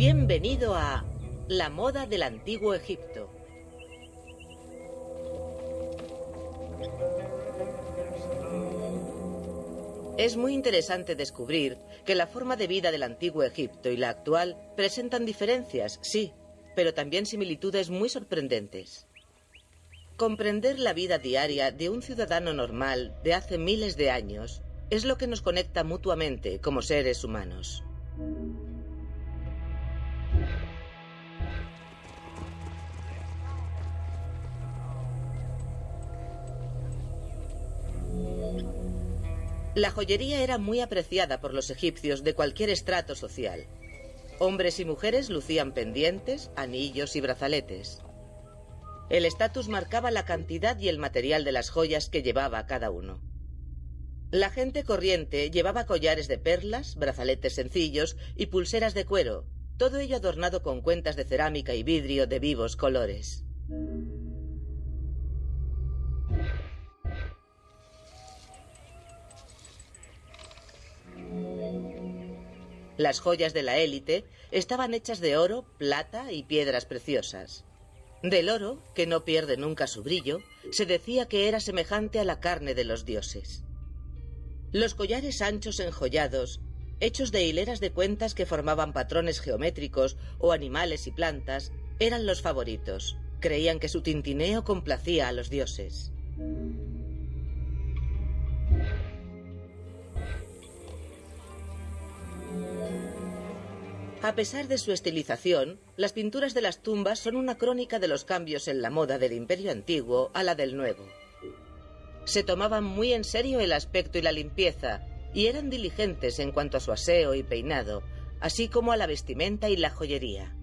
Bienvenido a La moda del antiguo Egipto. Es muy interesante descubrir que la forma de vida del antiguo Egipto y la actual presentan diferencias, sí, pero también similitudes muy sorprendentes. Comprender la vida diaria de un ciudadano normal de hace miles de años es lo que nos conecta mutuamente como seres humanos. La joyería era muy apreciada por los egipcios de cualquier estrato social. Hombres y mujeres lucían pendientes, anillos y brazaletes. El estatus marcaba la cantidad y el material de las joyas que llevaba cada uno. La gente corriente llevaba collares de perlas, brazaletes sencillos y pulseras de cuero, todo ello adornado con cuentas de cerámica y vidrio de vivos colores. Las joyas de la élite estaban hechas de oro, plata y piedras preciosas. Del oro, que no pierde nunca su brillo, se decía que era semejante a la carne de los dioses. Los collares anchos enjollados, hechos de hileras de cuentas que formaban patrones geométricos o animales y plantas, eran los favoritos. Creían que su tintineo complacía a los dioses. A pesar de su estilización, las pinturas de las tumbas son una crónica de los cambios en la moda del imperio antiguo a la del nuevo. Se tomaban muy en serio el aspecto y la limpieza, y eran diligentes en cuanto a su aseo y peinado, así como a la vestimenta y la joyería.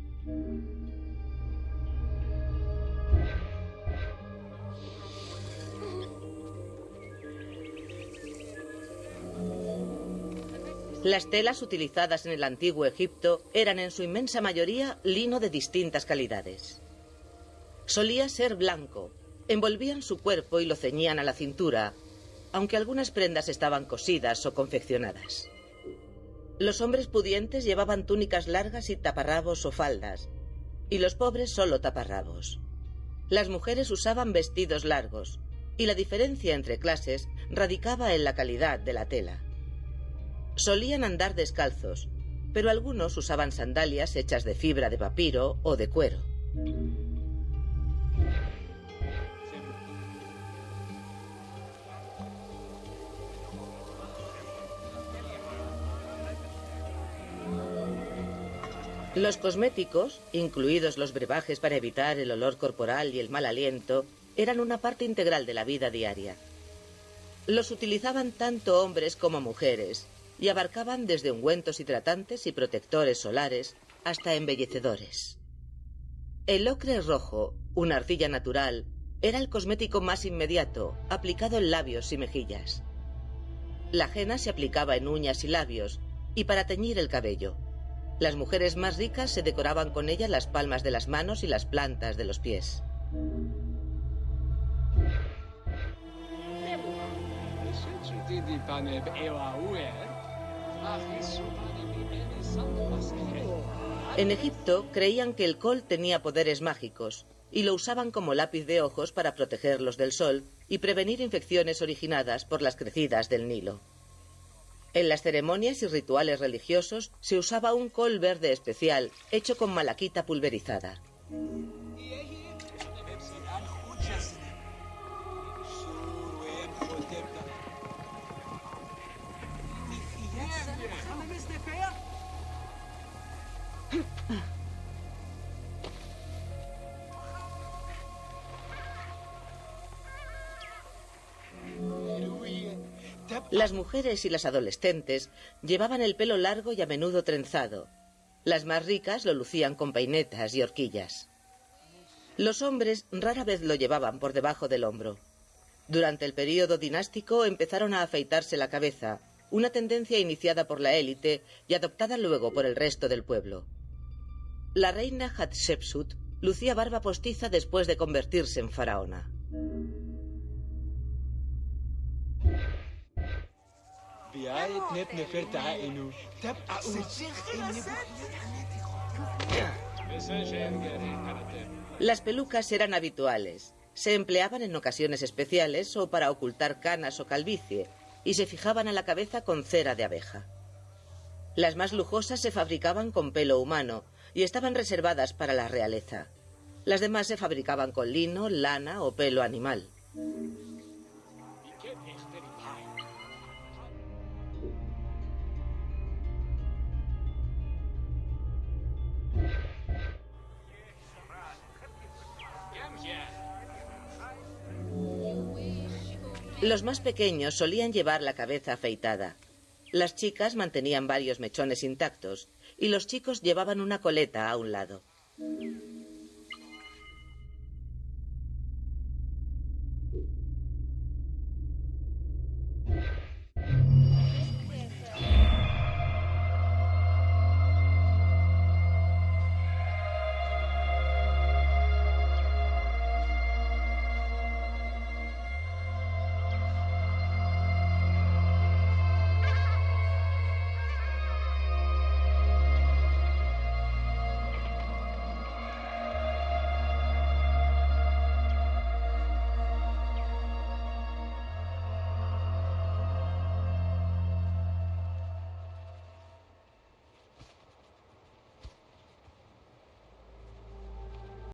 Las telas utilizadas en el antiguo Egipto eran en su inmensa mayoría lino de distintas calidades. Solía ser blanco, envolvían su cuerpo y lo ceñían a la cintura, aunque algunas prendas estaban cosidas o confeccionadas. Los hombres pudientes llevaban túnicas largas y taparrabos o faldas, y los pobres solo taparrabos. Las mujeres usaban vestidos largos, y la diferencia entre clases radicaba en la calidad de la tela. Solían andar descalzos, pero algunos usaban sandalias hechas de fibra de papiro o de cuero. Los cosméticos, incluidos los brebajes para evitar el olor corporal y el mal aliento, eran una parte integral de la vida diaria. Los utilizaban tanto hombres como mujeres, y abarcaban desde ungüentos hidratantes y protectores solares hasta embellecedores. El ocre rojo, una arcilla natural, era el cosmético más inmediato, aplicado en labios y mejillas. La ajena se aplicaba en uñas y labios, y para teñir el cabello. Las mujeres más ricas se decoraban con ella las palmas de las manos y las plantas de los pies. En Egipto creían que el col tenía poderes mágicos y lo usaban como lápiz de ojos para protegerlos del sol y prevenir infecciones originadas por las crecidas del Nilo. En las ceremonias y rituales religiosos se usaba un col verde especial hecho con malaquita pulverizada. Las mujeres y las adolescentes llevaban el pelo largo y a menudo trenzado. Las más ricas lo lucían con peinetas y horquillas. Los hombres rara vez lo llevaban por debajo del hombro. Durante el período dinástico empezaron a afeitarse la cabeza, una tendencia iniciada por la élite y adoptada luego por el resto del pueblo. La reina Hatshepsut lucía barba postiza después de convertirse en faraona. Las pelucas eran habituales. Se empleaban en ocasiones especiales o para ocultar canas o calvicie y se fijaban a la cabeza con cera de abeja. Las más lujosas se fabricaban con pelo humano y estaban reservadas para la realeza. Las demás se fabricaban con lino, lana o pelo animal. Los más pequeños solían llevar la cabeza afeitada. Las chicas mantenían varios mechones intactos y los chicos llevaban una coleta a un lado.